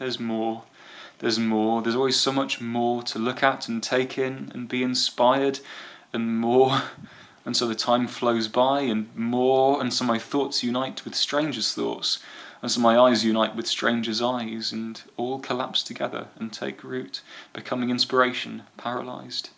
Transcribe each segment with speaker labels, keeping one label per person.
Speaker 1: there's more, there's more. There's always so much more to look at and take in and be inspired, and more. And so the time flows by, and more, and so my thoughts unite with strangers' thoughts, and so my eyes unite with strangers' eyes, and all collapse together and take root, becoming inspiration, paralyzed.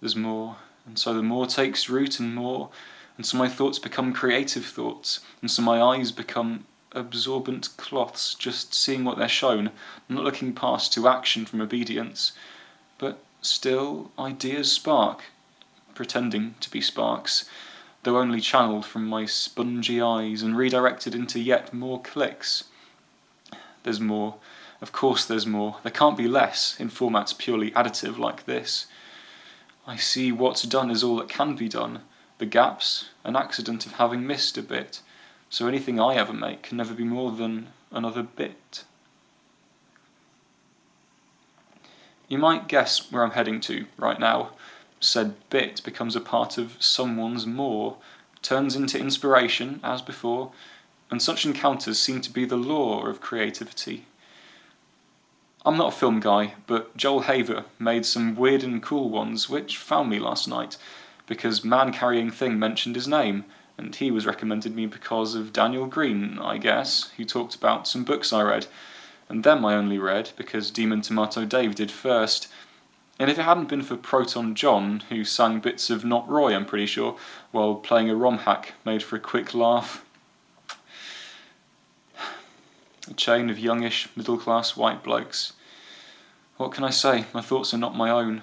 Speaker 1: There's more, and so the more takes root and more, and so my thoughts become creative thoughts, and so my eyes become absorbent cloths, just seeing what they're shown, not looking past to action from obedience. But still, ideas spark, pretending to be sparks, though only channeled from my spongy eyes and redirected into yet more clicks. There's more. Of course there's more. There can't be less in formats purely additive like this. I see what's done is all that can be done. The gaps, an accident of having missed a bit. So anything I ever make can never be more than another bit. You might guess where I'm heading to right now said bit becomes a part of someone's more, turns into inspiration, as before, and such encounters seem to be the law of creativity. I'm not a film guy, but Joel Haver made some weird and cool ones which found me last night, because Man Carrying Thing mentioned his name, and he was recommended me because of Daniel Greene, I guess, who talked about some books I read, and them I only read because Demon Tomato Dave did first, and if it hadn't been for ProtonJon, who sang bits of Not Roy, I'm pretty sure, while playing a ROM hack made for a quick laugh. A chain of youngish, middle class white blokes. What can I say? My thoughts are not my own.